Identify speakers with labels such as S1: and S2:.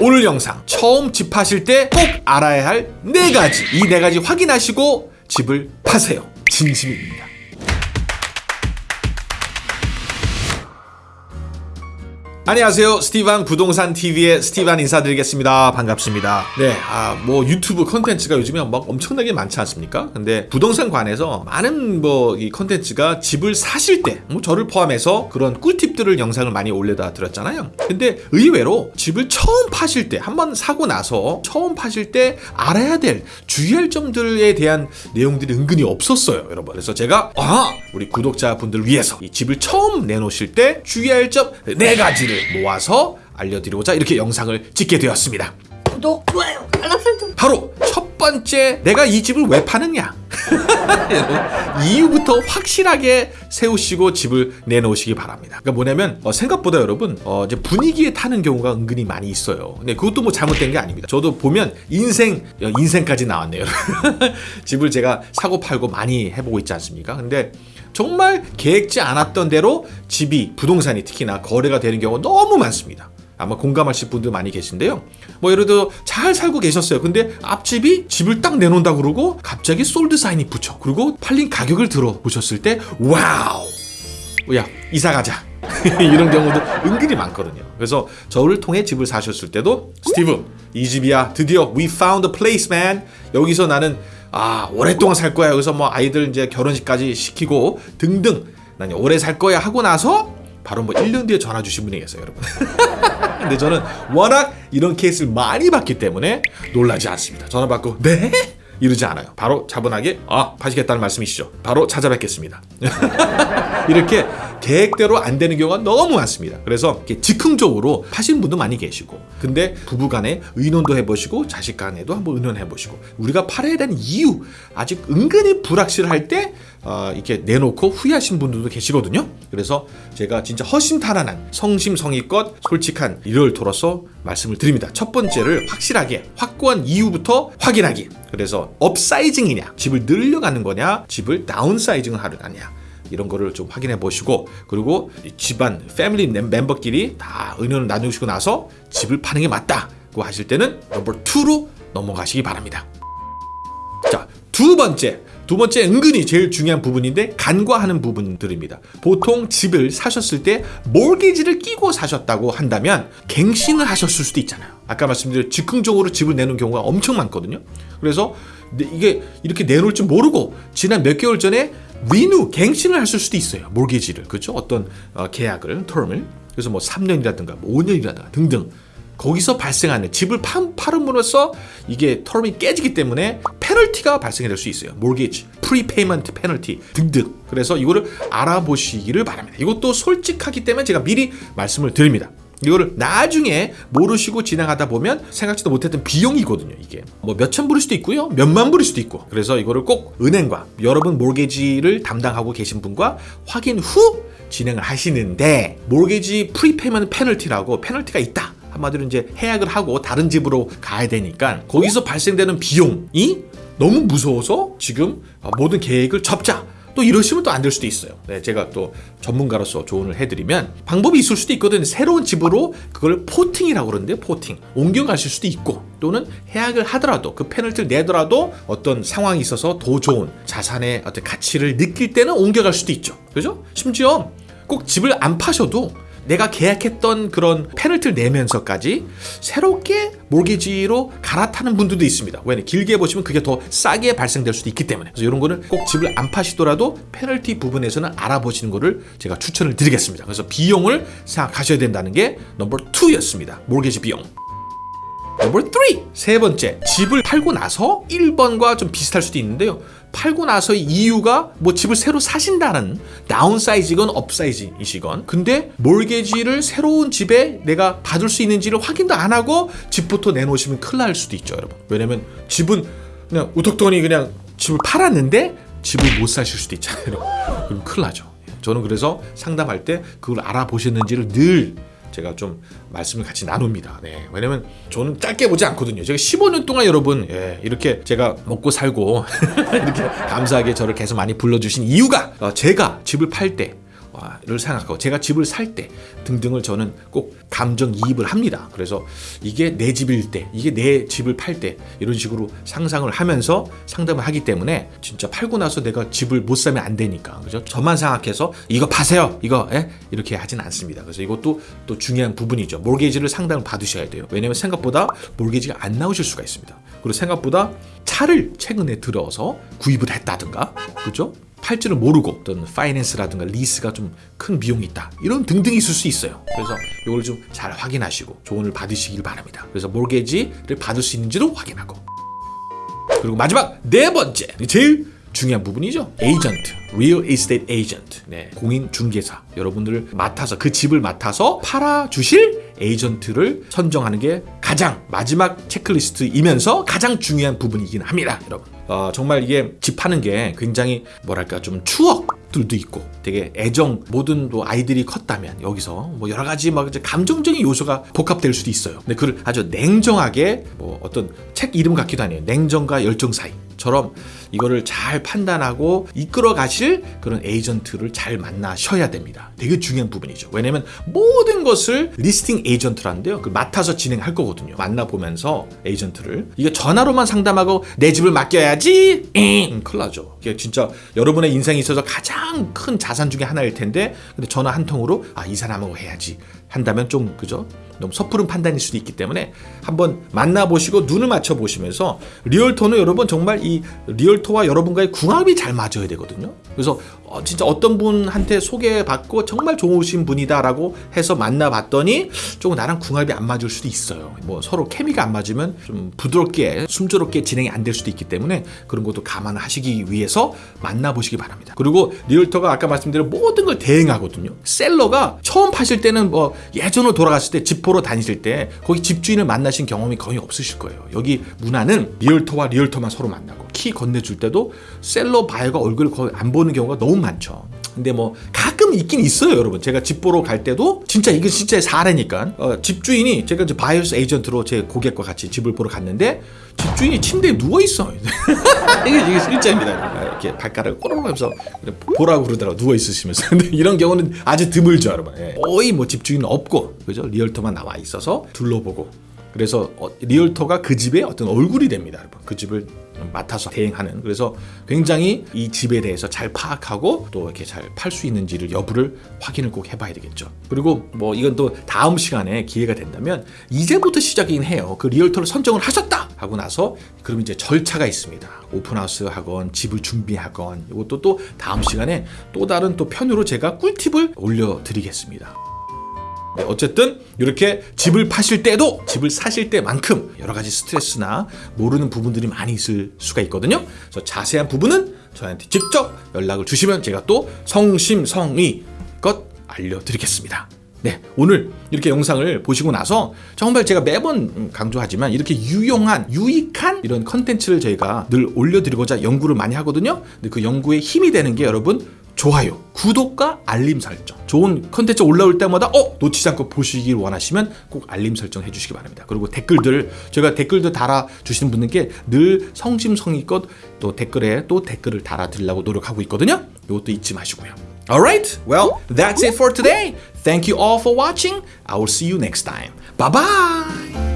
S1: 오늘 영상 처음 집 파실 때 꼭 알아야 할 네 가지. 이 네 가지 확인하시고 집을 파세요. 진심입니다 안녕하세요. 스티반 부동산 TV의 스티반 인사드리겠습니다. 반갑습니다. 네, 아, 뭐 유튜브 컨텐츠가 요즘에 막 엄청나게 많지 않습니까? 근데 부동산 관해서 많은 뭐 이 컨텐츠가 집을 사실 때, 뭐 저를 포함해서 그런 꿀팁들을 영상을 많이 올려다 드렸잖아요. 근데 의외로 집을 처음 파실 때, 한번 사고 나서 처음 파실 때 알아야 될 주의할 점들에 대한 내용들이 은근히 없었어요, 여러분. 그래서 제가 아, 우리 구독자분들 위해서 이 집을 처음 내놓으실 때 주의할 점 네 가지를 모아서 알려드리고자 이렇게 영상을 찍게 되었습니다.
S2: 구독, 좋아요, 알람 설정.
S1: 바로 첫 번째 내가 이 집을 왜 파느냐 이유부터 확실하게 세우시고 집을 내놓으시기 바랍니다. 그러니까 뭐냐면 어, 생각보다 여러분 어, 이제 분위기에 타는 경우가 은근히 많이 있어요. 근데 그것도 뭐 잘못된 게 아닙니다. 저도 보면 인생 어, 인생까지 나왔네요. 집을 제가 사고 팔고 많이 해보고 있지 않습니까? 근데 정말 계획지 않았던 대로 집이 부동산이 특히나 거래가 되는 경우가 너무 많습니다. 아마 공감하실 분들 많이 계신데요. 뭐 예를 들어 잘 살고 계셨어요. 근데 앞집이 집을 딱 내놓는다 그러고 갑자기 sold sign이 붙여. 그리고 팔린 가격을 들어보셨을 때 wow. 야 이사 가자. 이런 경우도 은근히 많거든요. 그래서 저를 통해 집을 사셨을 때도 스티브 이 집이야 드디어 we found a place man 여기서 나는 아 오랫동안 살 거야 여기서 뭐 아이들 이제 결혼식까지 시키고 등등 난 오래 살 거야 하고 나서 바로 뭐 1년 뒤에 전화 주신 분이 계세요 여러분 근데 저는 워낙 이런 케이스를 많이 봤기 때문에 놀라지 않습니다. 전화 받고 네? 이러지 않아요. 바로 차분하게 아 파시겠다는 말씀이시죠. 바로 찾아뵙겠습니다 이렇게 계획대로 안 되는 경우가 너무 많습니다. 그래서 즉흥적으로 파신 분도 많이 계시고 근데 부부간에 의논도 해보시고 자식 간에도 한번 의논해보시고 우리가 팔아야 되는 이유 아직 은근히 불확실할 때 어, 이렇게 내놓고 후회하신 분들도 계시거든요. 그래서 제가 진짜 허심탄회한 성심성의껏 솔직한 realtor로서 말씀을 드립니다. 첫 번째를 확실하게 확고한 이유부터 확인하기. 그래서 upsizing이냐, 집을 늘려가는 거냐, 집을 downsizing을 하려느냐. 이런 거를 좀 확인해 보시고 그리고 집안 family member끼리 다 의논을 나누시고 나서 집을 파는 게 맞다고 하실 때는 number 2로 넘어가시기 바랍니다. 자, 두 번째. 두 번째 은근히 제일 중요한 부분인데 간과하는 부분들입니다. 보통 집을 사셨을 때 몰기지를 끼고 사셨다고 한다면 갱신을 하셨을 수도 있잖아요. 아까 말씀드린 즉흥적으로 집을 내는 경우가 엄청 많거든요. 그래서 이게 이렇게 내놓을 줄 모르고 지난 몇 개월 전에 리뉴 갱신을 하실 수도 있어요. 몰게지를 그렇죠? 어떤 어, 계약을 텀을 그래서 뭐 3년이라든가 뭐 5년이라든가 등등 거기서 발생하는 집을 판, 팔음으로써 이게 term이 깨지기 때문에 페널티가 발생이 될 수 있어요. mortgage, prepayment penalty 등등. 그래서 이거를 알아보시기를 바랍니다. 이것도 솔직하기 때문에 제가 미리 말씀을 드립니다. 이거를 나중에 모르시고 진행하다 보면 생각지도 못했던 비용이거든요 이게. 뭐 몇천 불일 수도 있고요 몇만 불일 수도 있고. 그래서 이거를 꼭 은행과 여러분 mortgage를 담당하고 계신 분과 확인 후 진행을 하시는데 mortgage prepayment penalty라고 페널티가 있다 한마디로 이제 해약을 하고 다른 집으로 가야 되니까 거기서 발생되는 비용이 너무 무서워서 지금 모든 계획을 접자 또 이러시면 또 안 될 수도 있어요. 네, 제가 또 전문가로서 조언을 해드리면 방법이 있을 수도 있거든요. 새로운 집으로 그걸 porting이라고 그러는데 porting 옮겨가실 수도 있고 또는 해약을 하더라도 그 페널티를 내더라도 어떤 상황이 있어서 더 좋은 자산의 어떤 가치를 느낄 때는 옮겨갈 수도 있죠. 그죠? 심지어 꼭 집을 안 파셔도 내가 계약했던 그런 페널티를 내면서까지 새롭게 mortgage로 갈아타는 분들도 있습니다. 왜냐 길게 보시면 그게 더 싸게 발생될 수도 있기 때문에 그래서 이런 거는 꼭 집을 안 파시더라도 페널티 부분에서는 알아보시는 거를 제가 추천을 드리겠습니다. 그래서 비용을 생각하셔야 된다는 게 number 2였습니다. mortgage 비용. number 3! 세 번째, 집을 팔고 나서 1번과 좀 비슷할 수도 있는데요. 팔고 나서의 이유가 뭐 집을 새로 사신다는 다운사이즈건 업사이즈이시건 근데 몰개지를 새로운 집에 내가 받을 수 있는지를 확인도 안 하고 집부터 내놓으시면 큰일 날 수도 있죠 여러분. 왜냐면 집은 그냥 우턱더니 그냥 집을 팔았는데 집을 못 사실 수도 있잖아요 그럼 큰일 나죠. 저는 그래서 상담할 때 그걸 알아보셨는지를 늘 제가 좀 말씀을 같이 나눕니다. 네. 왜냐면 저는 짧게 보지 않거든요. 제가 15년 동안 여러분 예, 이렇게 제가 먹고 살고 이렇게 감사하게 저를 계속 많이 불러주신 이유가 어, 제가 집을 팔때 를 생각하고 제가 집을 살 때 등등을 저는 꼭 감정 이입을 합니다. 그래서 이게 내 집일 때, 이게 내 집을 팔 때 이런 식으로 상상을 하면서 상담을 하기 때문에 진짜 팔고 나서 내가 집을 못 사면 안 되니까 그죠? 저만 생각해서 이거 파세요, 이거 예? 이렇게 하진 않습니다. 그래서 이것도 또 중요한 부분이죠. 몰게지를 상담을 받으셔야 돼요. 왜냐면 생각보다 몰게지가 안 나오실 수가 있습니다. 그리고 생각보다 차를 최근에 들어서 구입을 했다든가, 그죠? 팔 줄을 모르고 어떤 finance라든가 리스가 좀 큰 비용이 있다. 이런 등등이 있을 수 있어요. 그래서 이걸 좀 잘 확인하시고 조언을 받으시길 바랍니다. 그래서 mortgage를 받을 수 있는지도 확인하고. 그리고 마지막 네 번째. 제일 중요한 부분이죠. 에이전트. Real estate agent. 네, 공인 중개사. 여러분들을 맡아서 그 집을 맡아서 팔아 주실 에이전트를 선정하는 게 가장 마지막 체크리스트이면서 가장 중요한 부분이긴 합니다 여러분 어, 정말 이게 집 파는 게 굉장히 뭐랄까 좀 추억들도 있고 되게 애정 모든 또 아이들이 컸다면 여기서 뭐 여러 가지 막 이제 감정적인 요소가 복합될 수도 있어요. 근데 그를 아주 냉정하게 뭐 어떤 책 이름 같기도 하네요. 냉정과 열정 사이 처럼 이거를 잘 판단하고 이끌어 가실 그런 에이전트를 잘 만나셔야 됩니다. 되게 중요한 부분이죠. 왜냐면 모든 것을 listing agent라는데요. 그 맡아서 진행할 거거든요. 만나보면서 에이전트를 이게 전화로만 상담하고 내 집을 맡겨야지 응, 큰일 나죠. 이게 진짜 여러분의 인생에 있어서 가장 큰 자산 중에 하나일 텐데 근데 전화 한 통으로 아 이 사람하고 해야지 한다면 좀 그죠? 너무 섣부른 판단일 수도 있기 때문에 한번 만나보시고 눈을 맞춰 보시면서 realtor는 여러분 정말 이 realtor와 여러분과의 궁합이 잘 맞아야 되거든요. 그래서 어, 진짜 어떤 분한테 소개받고 정말 좋으신 분이다라고 해서 만나봤더니 조금 나랑 궁합이 안 맞을 수도 있어요. 뭐 서로 케미가 안 맞으면 좀 부드럽게 순조롭게 진행이 안 될 수도 있기 때문에 그런 것도 감안하시기 위해서 만나보시기 바랍니다. 그리고 realtor가 아까 말씀드린 모든 걸 대행하거든요. seller가 처음 파실 때는 뭐 예전으로 돌아갔을 때 집 보러 다니실 때 거기 집주인을 만나신 경험이 거의 없으실 거예요. 여기 문화는 realtor와 realtor만 서로 만나고 키 건네줄 때도 seller buyer가 얼굴을 거의 안 보는 경우가 너무 많죠. 근데 뭐 가끔 있긴 있어요, 여러분. 제가 집 보러 갈 때도 진짜 이게 진짜 사례니까 어, 집주인이 제가 이제 buyer's agent로 제 고객과 같이 집을 보러 갔는데 집주인이 침대에 누워 있어. 이게 이게 실제입니다. 이렇게 발가락을 꼬르르면서 보라고 그러더라고 누워 있으시면서. 근데 이런 경우는 아주 드물죠, 여러분. 예. 거의 뭐 집주인은 없고 그죠? realtor만 나와 있어서 둘러보고 그래서 어, realtor가 그 집의 어떤 얼굴이 됩니다, 여러분. 그 집을 맡아서 대행하는. 그래서 굉장히 이 집에 대해서 잘 파악하고 또 이렇게 잘 팔 수 있는지를 여부를 확인을 꼭 해봐야 되겠죠. 그리고 뭐 이건 또 다음 시간에 기회가 된다면 이제부터 시작이긴 해요. 그 realtor를 선정을 하셨다 하고 나서 그럼 이제 절차가 있습니다. open house 하건 집을 준비하건 이것도 또 다음 시간에 또 다른 또 편으로 제가 꿀팁을 올려드리겠습니다. 네, 어쨌든 이렇게 집을 파실 때도 집을 사실 때만큼 여러 가지 스트레스나 모르는 부분들이 많이 있을 수가 있거든요. 그래서 자세한 부분은 저한테 직접 연락을 주시면 제가 또 성심성의껏 알려드리겠습니다. 네, 오늘 이렇게 영상을 보시고 나서 정말 제가 매번 강조하지만 이렇게 유용한, 유익한 이런 컨텐츠를 저희가 늘 올려드리고자 연구를 많이 하거든요. 근데 그 연구에 힘이 되는 게 여러분 좋아요, 구독과 알림 설정. 좋은 컨텐츠 올라올 때마다 어 놓치지 않고 보시길 원하시면 꼭 알림 설정 해주시기 바랍니다. 그리고 댓글들 제가 댓글도 달아 주시는 분들께 늘 성심성의껏 또 댓글에 또 댓글을 달아드리려고 노력하고 있거든요. 이것도 잊지 마시고요. Alright, well that's it for today. Thank you all for watching. I will see you next time. Bye bye.